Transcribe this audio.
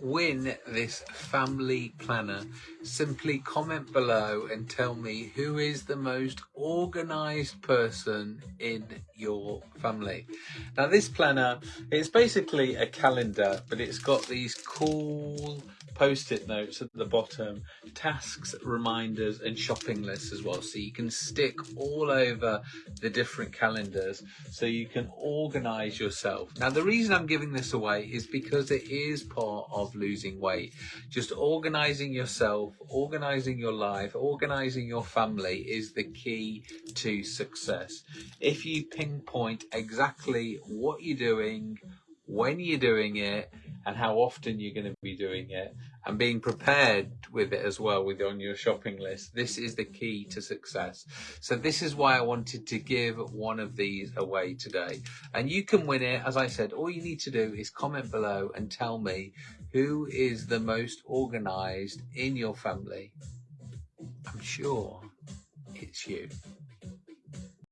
win this family planner, simply comment below and tell me who is the most organized person in your family. Now this planner, it's basically a calendar, but it's got these cool post-it notes at the bottom, tasks, reminders and shopping lists as well. So you can stick all over the different calendars so you can organize yourself. Now the reason I'm giving this away is because it is part of losing weight. Just organizing yourself, organizing your life, organizing your family is the key to success. If you pinpoint exactly what you're doing, when you're doing it, and how often you're going to be doing it and being prepared with it as well with on your shopping list. This is the key to success. So this is why i wanted to give one of these away today. And you can win it. As i said all you need to do is comment below and tell me who is the most organized in your family. I'm sure it's you